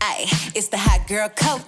Ay, it's the hot girl coach.